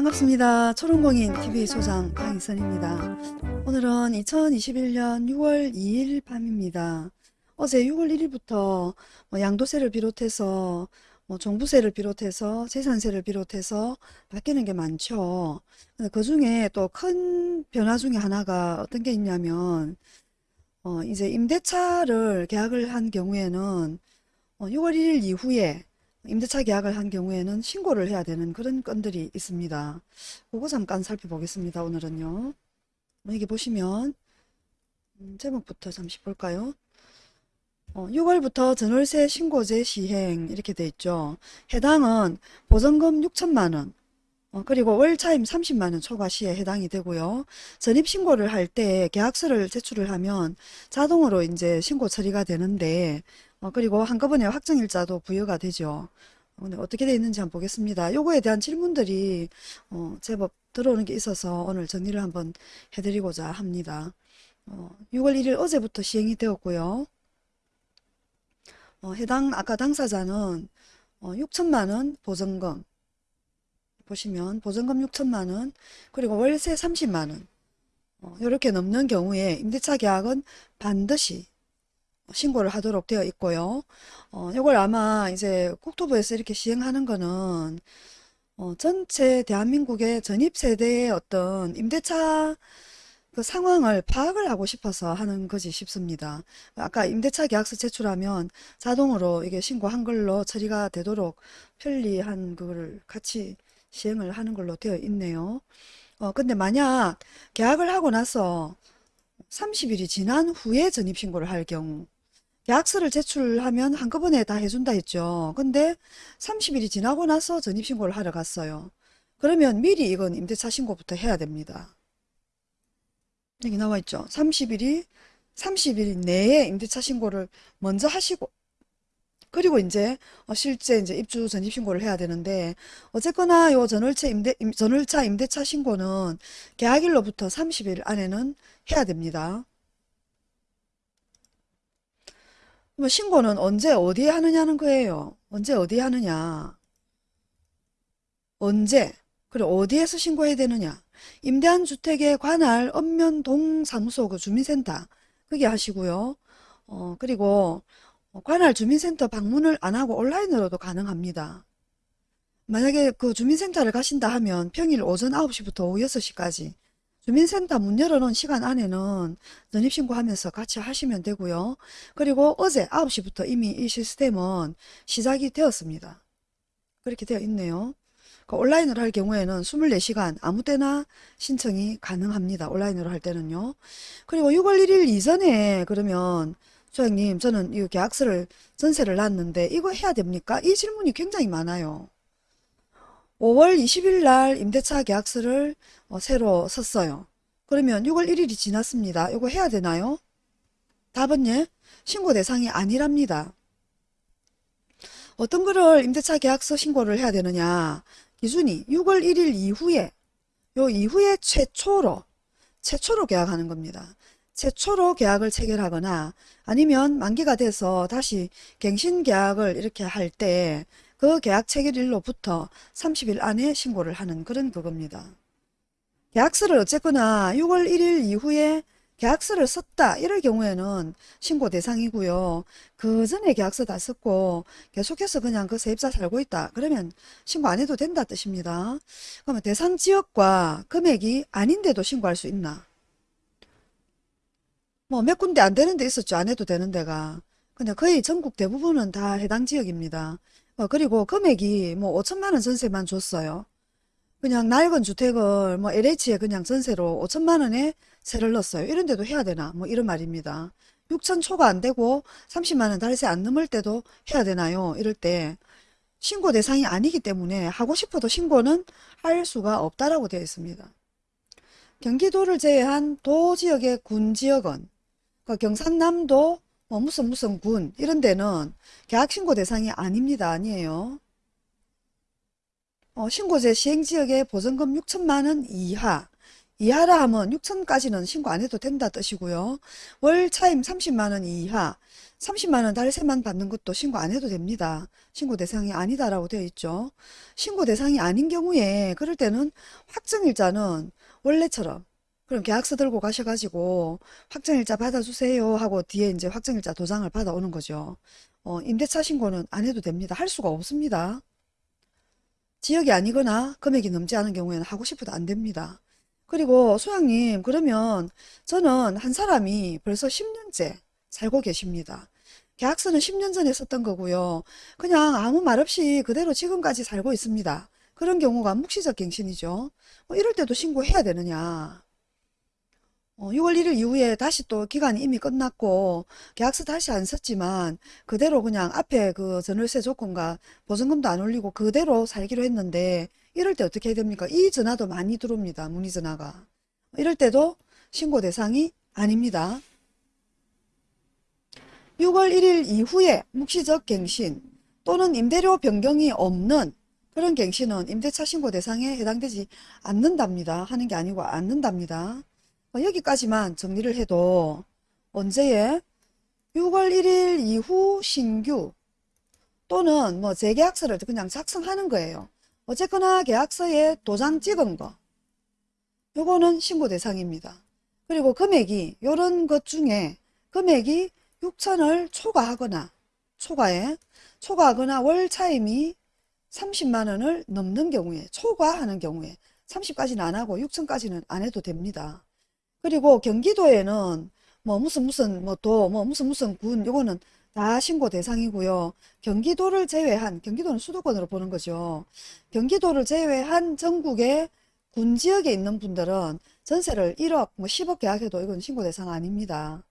반갑습니다. 초롱공인 TV 소장 강희선입니다. 오늘은 2021년 6월 2일 밤입니다. 어제 6월 1일부터 뭐 양도세를 비롯해서 뭐 종부세를 비롯해서 재산세를 비롯해서 바뀌는 게 많죠. 그 중에 또 큰 변화 중에 하나가 어떤 게 있냐면 어 이제 임대차를 계약을 한 경우에는 어 6월 1일 이후에 임대차 계약을 한 경우에는 신고를 해야 되는 그런 건들이 있습니다. 그거 잠깐 살펴보겠습니다. 오늘은요. 여기 보시면 음, 제목부터 잠시 볼까요? 어, 6월부터 전월세 신고제 시행 이렇게 돼 있죠. 해당은 보증금 6천만원 어, 그리고 월차임 30만원 초과 시에 해당이 되고요. 전입신고를 할 때 계약서를 제출을 하면 자동으로 이제 신고 처리가 되는데 어, 그리고 한꺼번에 확정일자도 부여가 되죠. 오늘 어떻게 되어 있는지 한번 보겠습니다. 요거에 대한 질문들이 어, 제법 들어오는 게 있어서 오늘 정리를 한번 해드리고자 합니다. 어, 6월 1일 어제부터 시행이 되었고요. 어, 해당 아까 당사자는 어, 6천만원 보증금 보시면 보증금 6천만원 그리고 월세 30만원 어, 이렇게 넘는 경우에 임대차 계약은 반드시 신고를 하도록 되어 있고요. 어, 이걸 아마 이제 국토부에서 이렇게 시행하는 거는 어, 전체 대한민국의 전입 세대의 어떤 임대차 그 상황을 파악을 하고 싶어서 하는 거지 싶습니다. 아까 임대차 계약서 제출하면 자동으로 이게 신고 한글로 처리가 되도록 편리한 그거를 같이 시행을 하는 걸로 되어 있네요. 어, 근데 만약 계약을 하고 나서 30일이 지난 후에 전입신고를 할 경우 계약서를 제출하면 한꺼번에 다 해준다 했죠. 근데 30일이 지나고 나서 전입신고를 하러 갔어요. 그러면 미리 이건 임대차 신고부터 해야 됩니다. 여기 나와 있죠. 30일이 30일 내에 임대차 신고를 먼저 하시고 그리고 이제 어, 실제 이제 입주 전입 신고를 해야 되는데 어쨌거나 요 전월차 임대 전월차 임대차 신고는 계약일로부터 30일 안에는 해야 됩니다. 뭐 신고는 언제 어디에 하느냐는 거예요. 언제 어디에 하느냐. 언제 그리고 어디에서 신고해야 되느냐. 임대한 주택에 관할 읍면 동 사무소 그 주민센터 그게 하시고요. 어 그리고 관할 주민센터 방문을 안 하고 온라인으로도 가능합니다. 만약에 그 주민센터를 가신다 하면 평일 오전 9시부터 오후 6시까지 주민센터 문 열어놓은 시간 안에는 전입신고하면서 같이 하시면 되고요. 그리고 어제 9시부터 이미 이 시스템은 시작이 되었습니다. 그렇게 되어 있네요. 그 온라인으로 할 경우에는 24시간 아무 때나 신청이 가능합니다. 온라인으로 할 때는요. 그리고 6월 1일 이전에 그러면 소장님 저는 이 계약서를 전세를 놨는데 이거 해야 됩니까? 이 질문이 굉장히 많아요. 5월 20일 날 임대차 계약서를 어, 새로 썼어요. 그러면 6월 1일이 지났습니다. 이거 해야 되나요? 답은 예, 신고 대상이 아니랍니다. 어떤 거를 임대차 계약서 신고를 해야 되느냐 기준이 6월 1일 이후에 요 이후에 최초로 최초로 계약하는 겁니다. 최초로 계약을 체결하거나 아니면 만기가 돼서 다시 갱신 계약을 이렇게 할 때 그 계약 체결일로부터 30일 안에 신고를 하는 그런 그겁니다. 계약서를 어쨌거나 6월 1일 이후에 계약서를 썼다 이럴 경우에는 신고 대상이고요. 그 전에 계약서 다 썼고 계속해서 그냥 그 세입자 살고 있다. 그러면 신고 안 해도 된다 뜻입니다. 그러면 대상 지역과 금액이 아닌데도 신고할 수 있나? 뭐 몇 군데 안 되는 데 있었죠. 안 해도 되는 데가. 근데 거의 전국 대부분은 다 해당 지역입니다. 어, 그리고 금액이 뭐 5천만 원 전세만 줬어요. 그냥 낡은 주택을 뭐 LH에 그냥 전세로 5천만 원에 세를 넣었어요. 이런 데도 해야 되나? 뭐 이런 말입니다. 6천 초가 안 되고 30만 원 달세 안 넘을 때도 해야 되나요? 이럴 때 신고 대상이 아니기 때문에 하고 싶어도 신고는 할 수가 없다라고 되어 있습니다. 경기도를 제외한 도지역의 군지역은 그 경상남도 뭐 무슨 무슨 군 이런 데는 계약신고 대상이 아닙니다. 아니에요. 어, 신고제 시행지역의 보증금 6천만 원 이하 이하라 하면 6천까지는 신고 안 해도 된다 뜻이고요. 월 차임 30만 원 이하 30만 원 달세만 받는 것도 신고 안 해도 됩니다. 신고 대상이 아니다라고 되어 있죠. 신고 대상이 아닌 경우에 그럴 때는 확정일자는 원래처럼 그럼 계약서 들고 가셔가지고 확정일자 받아주세요 하고 뒤에 이제 확정일자 도장을 받아오는 거죠. 어, 임대차 신고는 안 해도 됩니다. 할 수가 없습니다. 지역이 아니거나 금액이 넘지 않은 경우에는 하고 싶어도 안 됩니다. 그리고 소장님 그러면 저는 한 사람이 벌써 10년째 살고 계십니다. 계약서는 10년 전에 썼던 거고요. 그냥 아무 말 없이 그대로 지금까지 살고 있습니다. 그런 경우가 묵시적 갱신이죠. 뭐 이럴 때도 신고해야 되느냐. 어, 6월 1일 이후에 다시 또 기간이 이미 끝났고 계약서 다시 안 썼지만 그대로 그냥 앞에 그 전월세 조건과 보증금도 안 올리고 그대로 살기로 했는데 이럴 때 어떻게 해야 됩니까? 이 전화도 많이 들어옵니다. 문의 전화가. 이럴 때도 신고 대상이 아닙니다. 6월 1일 이후에 묵시적 갱신 또는 임대료 변경이 없는 그런 갱신은 임대차 신고 대상에 해당되지 않는답니다. 하는 게 아니고 않는답니다. 어, 여기까지만 정리를 해도 언제에 6월 1일 이후 신규 또는 뭐 재계약서를 그냥 작성하는 거예요. 어쨌거나 계약서에 도장 찍은 거 요거는 신고 대상입니다. 그리고 금액이 요런 것 중에 금액이 6천을 초과하거나 초과에 초과하거나 월 차임이 30만원을 넘는 경우에 초과하는 경우에 30까지는 안 하고 6천까지는 안 해도 됩니다. 그리고 경기도에는 뭐 무슨 무슨 뭐 도 뭐 무슨 무슨 군 요거는 다 신고 대상이고요. 경기도를 제외한 경기도는 수도권으로 보는 거죠. 경기도를 제외한 전국의 군 지역에 있는 분들은 전세를 1억 뭐 10억 계약해도 이건 신고 대상 아닙니다.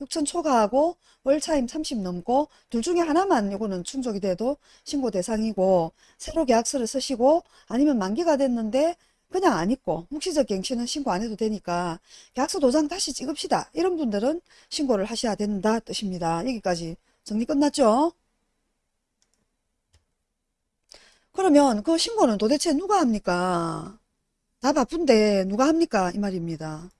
6천 초과하고 월 차임 30 넘고 둘 중에 하나만 요거는 충족이 돼도 신고 대상이고 새로 계약서를 쓰시고 아니면 만기가 됐는데 그냥 안 있고 묵시적 갱신은 신고 안 해도 되니까 계약서 도장 다시 찍읍시다. 이런 분들은 신고를 하셔야 된다 뜻입니다. 여기까지 정리 끝났죠? 그러면 그 신고는 도대체 누가 합니까? 다 바쁜데 누가 합니까? 이 말입니다.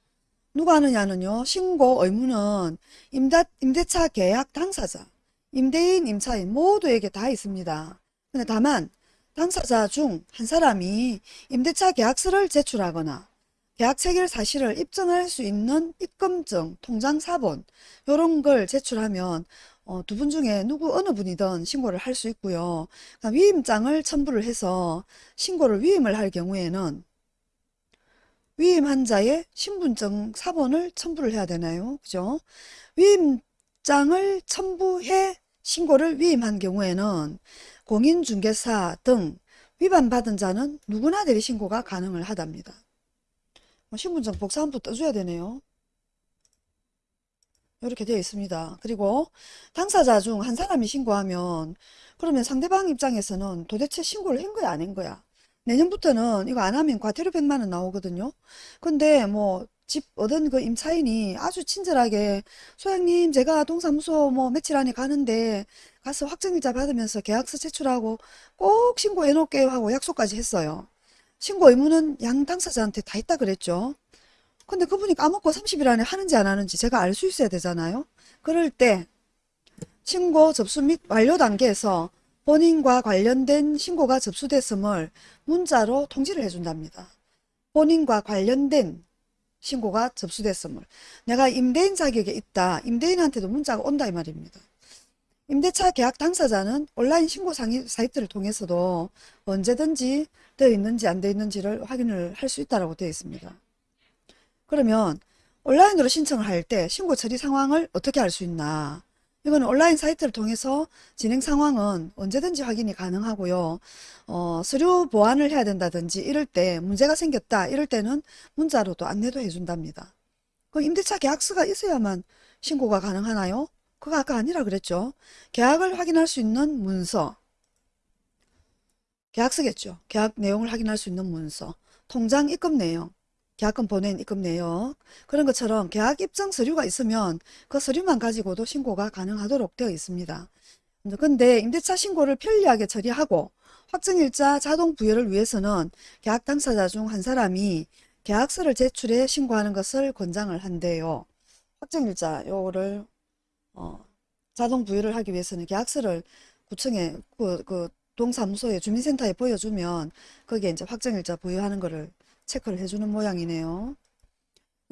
누가 하느냐는요. 신고 의무는 임대, 임대차 계약 당사자, 임대인, 임차인 모두에게 다 있습니다. 근데 다만 당사자 중 한 사람이 임대차 계약서를 제출하거나 계약 체결 사실을 입증할 수 있는 입금증, 통장 사본 이런 걸 제출하면 어, 두 분 중에 누구 어느 분이든 신고를 할 수 있고요. 위임장을 첨부를 해서 신고를 위임을 할 경우에는 위임한 자의 신분증 사본을 첨부를 해야 되나요? 그죠? 위임장을 첨부해 신고를 위임한 경우에는 공인중개사 등 위반받은 자는 누구나 대리 신고가 가능을 하답니다. 뭐 신분증 복사 한부 떠줘야 되네요. 이렇게 되어 있습니다. 그리고 당사자 중 한 사람이 신고하면 그러면 상대방 입장에서는 도대체 신고를 한 거야 안 한 거야 내년부터는 이거 안 하면 과태료 100만 원 나오거든요. 근데 뭐 집 얻은 그 임차인이 아주 친절하게 소장님 제가 동사무소 뭐 며칠 안에 가는데 가서 확정일자 받으면서 계약서 제출하고 꼭 신고해 놓을게요 하고 약속까지 했어요. 신고 의무는 양 당사자한테 다 있다 그랬죠. 근데 그분이 까먹고 30일 안에 하는지 안 하는지 제가 알 수 있어야 되잖아요. 그럴 때 신고 접수 및 완료 단계에서 본인과 관련된 신고가 접수됐음을 문자로 통지를 해준답니다. 본인과 관련된 신고가 접수됐음을 내가 임대인 자격에 있다. 임대인한테도 문자가 온다 이 말입니다. 임대차 계약 당사자는 온라인 신고 사이트를 통해서도 언제든지 되어 있는지 안 되어 있는지를 확인을 할 수 있다고 되어 있습니다. 그러면 온라인으로 신청을 할 때 신고 처리 상황을 어떻게 알 수 있나 이거는 온라인 사이트를 통해서 진행 상황은 언제든지 확인이 가능하고요. 어, 서류 보완을 해야 된다든지 이럴 때 문제가 생겼다 이럴 때는 문자로도 안내도 해준답니다. 그 임대차 계약서가 있어야만 신고가 가능하나요? 그거 아까 아니라 그랬죠. 계약을 확인할 수 있는 문서 계약서겠죠. 계약 내용을 확인할 수 있는 문서 통장 입금 내용 계약금 보낸 입금 내역 그런 것처럼 계약 입증 서류가 있으면 그 서류만 가지고도 신고가 가능하도록 되어 있습니다. 근데 임대차 신고를 편리하게 처리하고 확정일자 자동 부여를 위해서는 계약 당사자 중 한 사람이 계약서를 제출해 신고하는 것을 권장을 한대요. 확정일자 요거를 어, 자동 부여를 하기 위해서는 계약서를 구청에 그, 그 동사무소에 주민센터에 보여주면 거기에 이제 확정일자 부여하는 거를 체크를 해주는 모양이네요.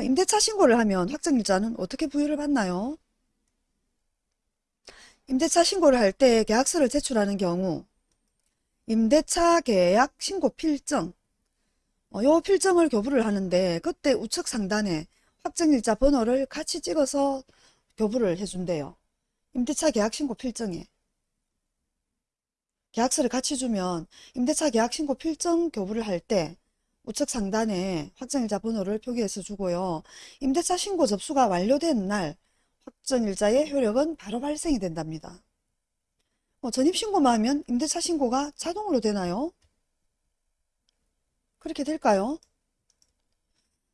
임대차 신고를 하면 확정일자는 어떻게 부여를 받나요? 임대차 신고를 할 때 계약서를 제출하는 경우 임대차 계약 신고 필정 어, 요 필정을 교부를 하는데 그때 우측 상단에 확정일자 번호를 같이 찍어서 교부를 해준대요. 임대차 계약 신고 필정에 계약서를 같이 주면 임대차 계약 신고 필정 교부를 할 때 우측 상단에 확정일자 번호를 표기해서 주고요. 임대차 신고 접수가 완료된 날 확정일자의 효력은 바로 발생이 된답니다. 어, 전입신고만 하면 임대차 신고가 자동으로 되나요? 그렇게 될까요?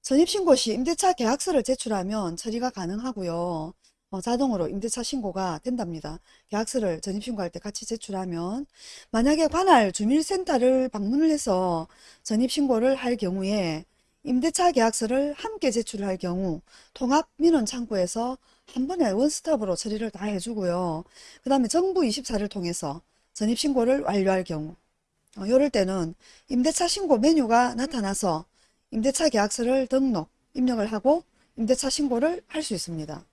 전입신고 시 임대차 계약서를 제출하면 처리가 가능하고요. 어, 자동으로 임대차 신고가 된답니다. 계약서를 전입신고할 때 같이 제출하면 만약에 관할 주민센터를 방문을 해서 전입신고를 할 경우에 임대차 계약서를 함께 제출할 경우 통합민원창구에서 한 번에 원스톱으로 처리를 다 해주고요. 그 다음에 정부 24를 통해서 전입신고를 완료할 경우 어, 이럴 때는 임대차 신고 메뉴가 나타나서 임대차 계약서를 등록, 입력을 하고 임대차 신고를 할 수 있습니다.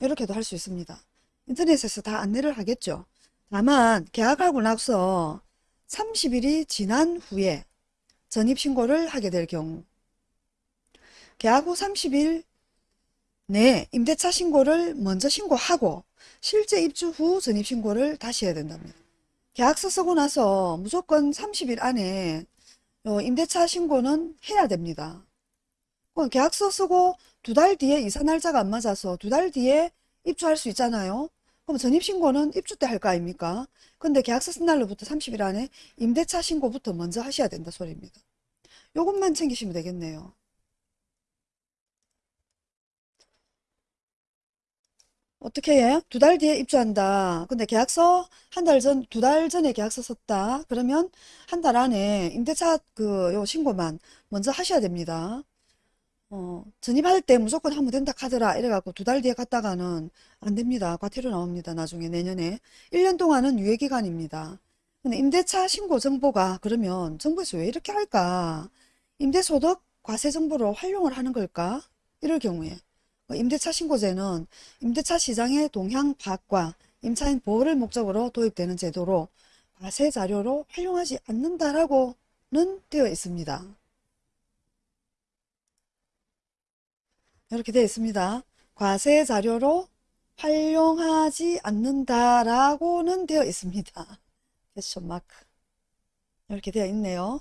이렇게도 할 수 있습니다. 인터넷에서 다 안내를 하겠죠. 다만 계약하고 나서 30일이 지난 후에 전입신고를 하게 될 경우 계약 후 30일 내에 임대차 신고를 먼저 신고하고 실제 입주 후 전입신고를 다시 해야 된답니다. 계약서 쓰고 나서 무조건 30일 안에 어, 임대차 신고는 해야 됩니다. 그럼 계약서 쓰고 두 달 뒤에 이사 날짜가 안 맞아서 두 달 뒤에 입주할 수 있잖아요. 그럼 전입신고는 입주 때 할 거 아닙니까? 근데 계약서 쓴 날로부터 30일 안에 임대차 신고부터 먼저 하셔야 된다 소리입니다. 요것만 챙기시면 되겠네요. 어떻게 해? 두 달 뒤에 입주한다. 근데 계약서 한 달 전, 두 달 전에 계약서 썼다. 그러면 한 달 안에 임대차 그 요 신고만 먼저 하셔야 됩니다. 어, 전입할 때 무조건 하면 된다 카더라 이래갖고 두 달 뒤에 갔다가는 안 됩니다. 과태료 나옵니다. 나중에 내년에 1년 동안은 유예기간입니다. 근데 임대차 신고 정보가 그러면 정부에서 왜 이렇게 할까? 임대소득 과세 정보로 활용을 하는 걸까? 이럴 경우에 어, 임대차 신고제는 임대차 시장의 동향 파악과 임차인 보호를 목적으로 도입되는 제도로 과세 자료로 활용하지 않는다라고는 되어 있습니다. 이렇게 되어 있습니다. 과세 자료로 활용하지 않는다라고는 되어 있습니다. 퀘스천 마크 이렇게 되어 있네요.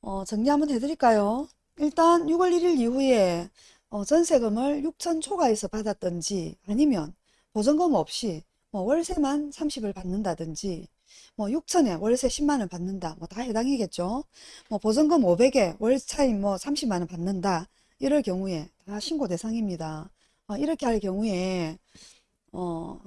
어, 정리 한번 해드릴까요? 일단 6월 1일 이후에 어, 전세금을 6천 초과해서 받았던지 아니면 보전금 없이 뭐 월세만 30을 받는다든지 뭐 6천에 월세 10만원 받는다 뭐 다 해당이겠죠 뭐 보전금 500에 월차임 뭐 30만원 받는다 이럴 경우에 다 신고 대상입니다. 어, 이렇게 할 경우에 어,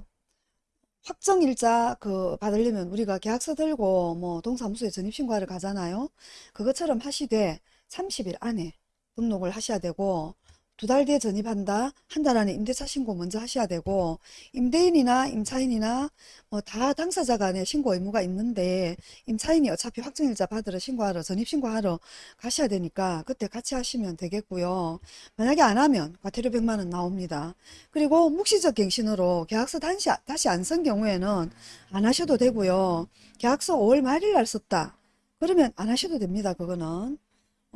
확정일자 그 받으려면 우리가 계약서 들고 뭐 동사무소에 전입신고하러 가잖아요. 그것처럼 하시되 30일 안에 등록을 하셔야 되고 두 달 뒤에 전입한다. 한 달 안에 임대차 신고 먼저 하셔야 되고 임대인이나 임차인이나 뭐 다 당사자 간에 신고 의무가 있는데 임차인이 어차피 확정일자 받으러 신고하러 전입신고하러 가셔야 되니까 그때 같이 하시면 되겠고요. 만약에 안 하면 과태료 100만 원 나옵니다. 그리고 묵시적 갱신으로 계약서 다시, 다시 안 쓴 경우에는 안 하셔도 되고요. 계약서 5월 말일 날 썼다. 그러면 안 하셔도 됩니다. 그거는.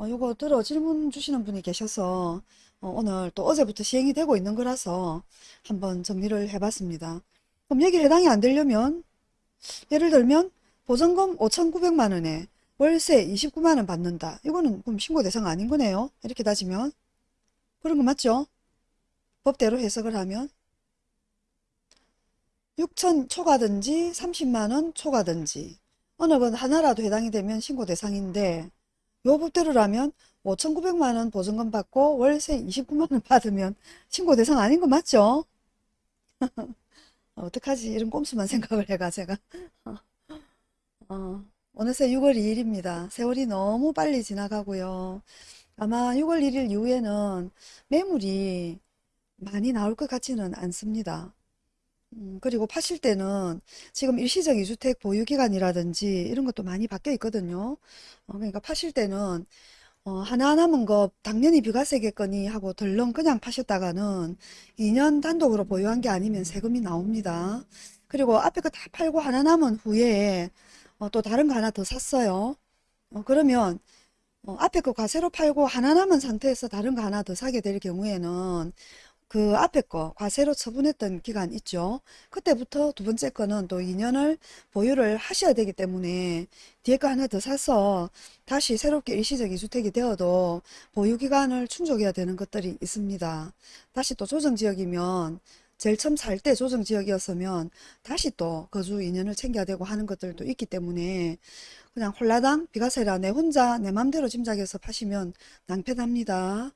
어, 요거 들어 질문 주시는 분이 계셔서 어, 오늘 또 어제부터 시행이 되고 있는 거라서 한번 정리를 해봤습니다. 그럼 여기 해당이 안 되려면 예를 들면 보증금 5,900만 원에 월세 29만 원 받는다. 이거는 그럼 신고 대상 아닌 거네요. 이렇게 따지면 그런 거 맞죠? 법대로 해석을 하면 6천 초과든지 30만 원 초과든지 어느 건 하나라도 해당이 되면 신고 대상인데 요 법대로라면 5,900만 원 보증금 받고 월세 29만 원 받으면 신고 대상 아닌 거 맞죠? 어떡하지? 이런 꼼수만 생각을 해가 제가 어, 어느새 6월 2일입니다. 세월이 너무 빨리 지나가고요. 아마 6월 1일 이후에는 매물이 많이 나올 것 같지는 않습니다. 음, 그리고 파실 때는 지금 일시적 이주택 보유기간이라든지 이런 것도 많이 바뀌어 있거든요. 어, 그러니까 파실 때는 어, 하나 남은 거 당연히 비과세겠거니 하고 덜렁 그냥 파셨다가는 2년 단독으로 보유한 게 아니면 세금이 나옵니다. 그리고 앞에 거 다 팔고 하나 남은 후에 어, 또 다른 거 하나 더 샀어요. 어, 그러면 어, 앞에 거 과세로 팔고 하나 남은 상태에서 다른 거 하나 더 사게 될 경우에는 그 앞에 거 과세로 처분했던 기간 있죠. 그때부터 두 번째 거는 또 2년을 보유를 하셔야 되기 때문에 뒤에 거 하나 더 사서 다시 새롭게 일시적 이주택이 되어도 보유 기간을 충족해야 되는 것들이 있습니다. 다시 또 조정지역이면 제일 처음 살 때 조정지역이었으면 다시 또 거주 2년을 챙겨야 되고 하는 것들도 있기 때문에 그냥 홀라당 비과세라 내 혼자 내 맘대로 짐작해서 파시면 낭패납니다.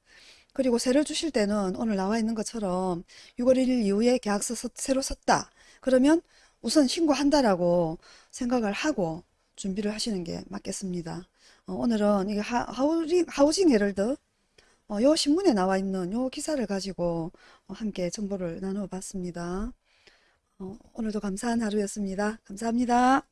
그리고 세를 주실 때는 오늘 나와 있는 것처럼 6월 1일 이후에 계약서 서- 새로 썼다. 그러면 우선 신고한다라고 생각을 하고 준비를 하시는 게 맞겠습니다. 어, 오늘은 이게 하, 하우징, 하우징 헤럴드 어, 요 신문에 나와 있는 요 기사를 가지고 어, 함께 정보를 나누어 봤습니다. 어, 오늘도 감사한 하루였습니다. 감사합니다.